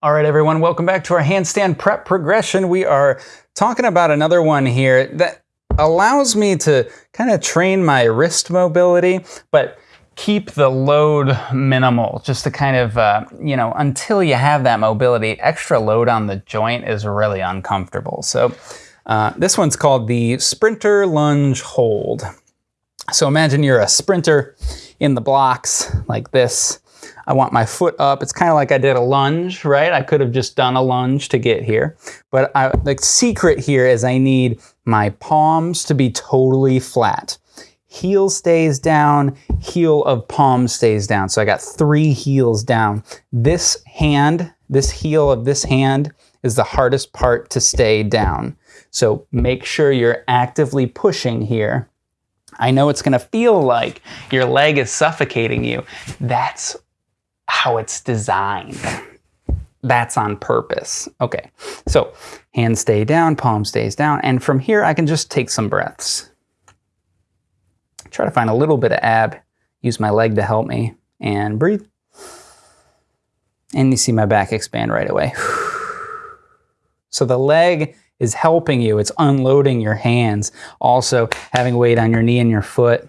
All right, everyone, welcome back to our handstand prep progression. We are talking about another one here that allows me to kind of train my wrist mobility, but keep the load minimal just to kind of, uh, you know, until you have that mobility, extra load on the joint is really uncomfortable. So uh, this one's called the Sprinter Lunge Hold. So imagine you're a sprinter in the blocks like this I want my foot up. It's kind of like I did a lunge, right? I could have just done a lunge to get here. But I, the secret here is I need my palms to be totally flat. Heel stays down, heel of palm stays down. So I got three heels down. This hand, this heel of this hand is the hardest part to stay down. So make sure you're actively pushing here. I know it's gonna feel like your leg is suffocating you. That's how it's designed. That's on purpose. Okay, so hands stay down, palm stays down, and from here I can just take some breaths. Try to find a little bit of ab, use my leg to help me, and breathe. And you see my back expand right away. So the leg is helping you, it's unloading your hands. Also having weight on your knee and your foot.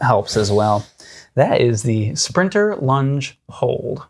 Helps as well. That is the Sprinter Lunge Hold.